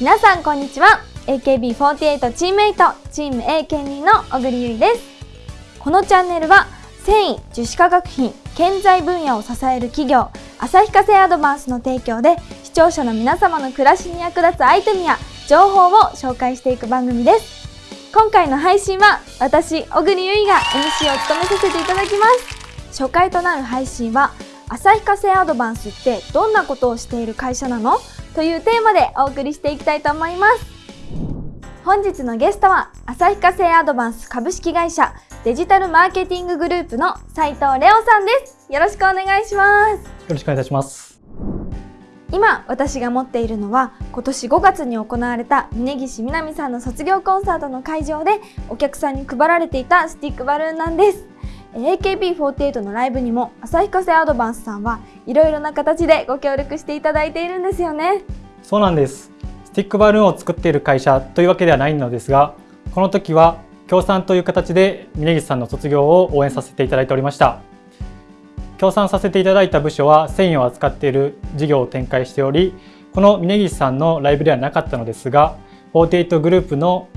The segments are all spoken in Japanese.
皆さんこんにちは。AKB48 チームメイトチーム A 県人の小栗ゆいです。このチャンネルは繊維樹脂化学品建材分野を支える企業旭化成アドバンスの提供で視聴者の皆様の暮らしに役立つアイテムや情報を紹介していく番組です。今回の配信は私小栗ゆいが MC を務めさせていただきます。初回となる配信は旭化成アドバンスってどんなことをしている会社なの？というテーマでお送りしていきたいと思います。本日のゲストは旭化成アドバンス株式会社デジタルマーケティンググループの斉藤レオさんです。よろしくお願いします。よろしくお願いいたします。今私が持っているのは今年5月に行われた峯岸みなみさんの卒業コンサートの会場でお客さんに配られていたスティックバルーンなんです AKB48 のライブにも旭化成アドバンスさんはいろいろな形でご協力していただいているんですよね。そうなんです。スティックバルーンを作っている会社というわけではないのですがこの時は協賛という形で峯岸さんの卒業を応援させていただいておりました。協賛させていただいた部署は繊維を扱っている事業を展開しておりこの峯岸さんのライブではなかったのですが48グループの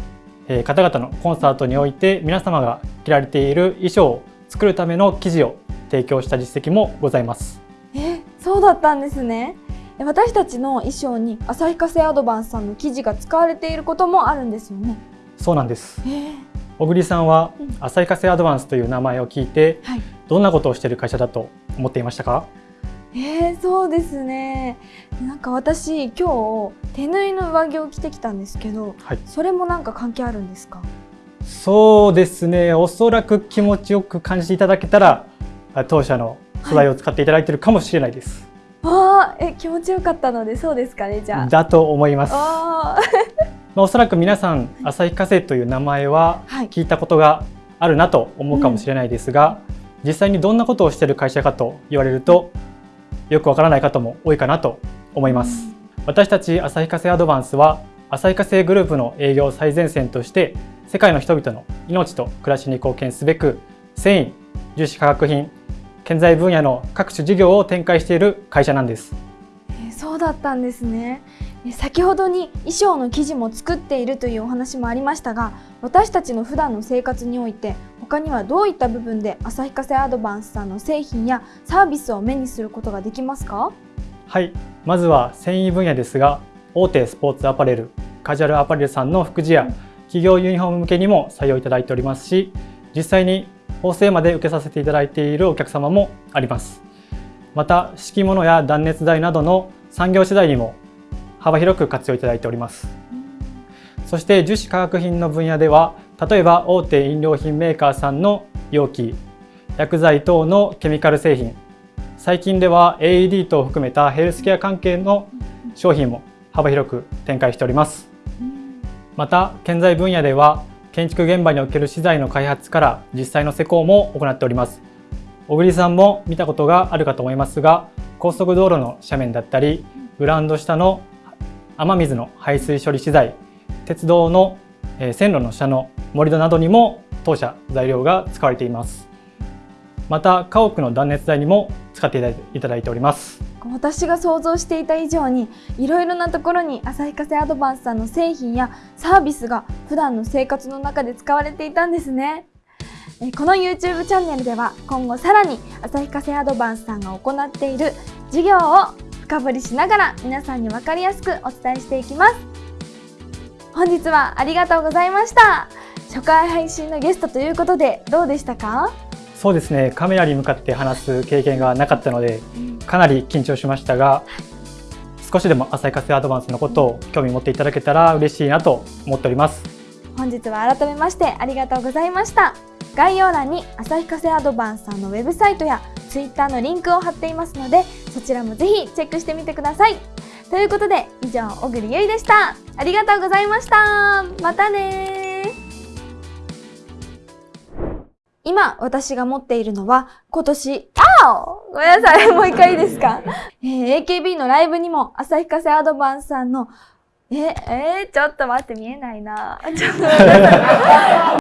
方々のコンサートにおいて皆様が着られている衣装を作るための生地を提供した実績もございます。えそうだったんですね。私たちの衣装に旭化成アドバンスさんの生地が使われていることもあるんですよね。そうなんです、小栗さんは旭化成アドバンスという名前を聞いて、はい、どんなことをしている会社だと思っていましたか？えー、そうですね。なんか私今日手縫いの上着を着てきたんですけど、はい、それもなんか関係あるんですか？そうですね。おそらく気持ちよく感じていただけたら当社の素材を使っていただいているかもしれないです、はい、あえ気持ちよかったのでそうですかねじゃあ。だと思います。あ まあ、おそらく皆さん旭化成という名前は聞いたことがあるなと思うかもしれないですが、はいうん、実際にどんなことをしている会社かと言われるとよくわからない方も多いかなと思います、うん、私たち旭化成アドバンスは旭化成グループの営業最前線として世界の人々の命と暮らしに貢献すべく繊維樹脂化学品建材分野の各種事業を展開している会社なんです。えー、そうだったんですね。先ほどに衣装の生地も作っているというお話もありましたが私たちの普段の生活において他にはどういった部分で旭化成アドバンスさんの製品やサービスを目にすることができますか？はいまずは繊維分野ですが大手スポーツアパレルカジュアルアパレルさんの服地や企業ユニフォーム向けにも採用いただいておりますし実際に縫製まで受けさせていただいているお客様もあります。また敷物や断熱材などの産業資材にも幅広く活用いただいております。そして樹脂化学品の分野では例えば大手飲料品メーカーさんの容器薬剤等のケミカル製品最近では AED 等を含めたヘルスケア関係の商品も幅広く展開しております。また建材分野では建築現場における資材の開発から実際の施工も行っております。小栗さんも見たことがあるかと思いますが高速道路の斜面だったりグラウンド下の雨水の排水処理資材鉄道の線路の下の盛り土などにも当社材料が使われています。また家屋の断熱材にも使っていただいております。私が想像していた以上にいろいろなところに旭化成アドバンスさんの製品やサービスが普段の生活の中で使われていたんですね。この YouTube チャンネルでは今後さらに旭化成アドバンスさんが行っている事業を深掘りしながら皆さんに分かりやすくお伝えしていきます。本日はありがとうございました。初回配信のゲストということでどうでしたか？そうですね。カメラに向かって話す経験がなかったので、かなり緊張しましたが、少しでも浅い活性アドバンスのことを興味持っていただけたら嬉しいなと思っております。本日は改めましてありがとうございました。概要欄に旭化成アドバンスさんのウェブサイトや Twitter のリンクを貼っていますのでそちらもぜひチェックしてみてください。ということで以上小栗ゆいでした。ありがとうございました。またね今私が持っているのは今年、あおごめんなさい、もう一回いいですか、えー、?AKB のライブにも旭化成アドバンスさんのえ、えー、ちょっと待って見えないな。ちょっと待って